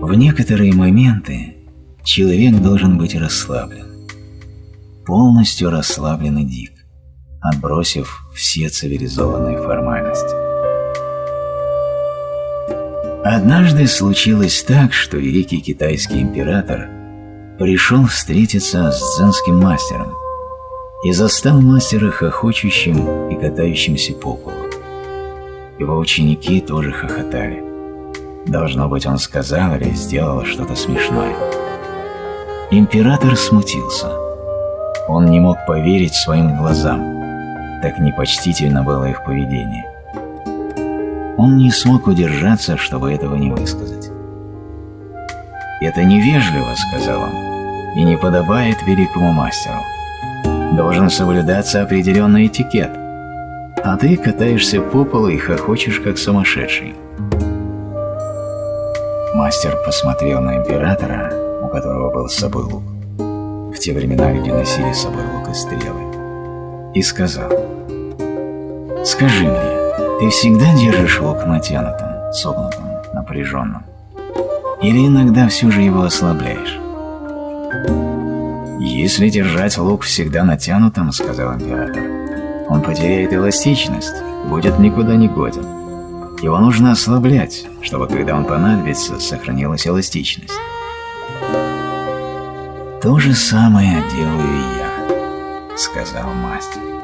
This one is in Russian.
В некоторые моменты человек должен быть расслаблен. Полностью расслаблен и дик, отбросив все цивилизованные формальности. Однажды случилось так, что великий китайский император пришел встретиться с дзенским мастером и застал мастера хохочущим и катающимся по полу. Его ученики тоже хохотали. Должно быть, он сказал или сделал что-то смешное. Император смутился. Он не мог поверить своим глазам. Так непочтительно было их поведение. Он не смог удержаться, чтобы этого не высказать. «Это невежливо», — сказал он, — «и не подобает великому мастеру. Должен соблюдаться определенный этикет, а ты катаешься по полу и хохочешь, как сумасшедший». Мастер посмотрел на императора, у которого был с собой лук, в те времена, где носили с собой лук и стрелы, и сказал, «Скажи мне, ты всегда держишь лук натянутым, согнутым, напряженным? Или иногда все же его ослабляешь? «Если держать лук всегда натянутым, — сказал император, — он потеряет эластичность, будет никуда не годен. Его нужно ослаблять, чтобы, когда он понадобится, сохранилась эластичность. «То же самое делаю я», — сказал мастер.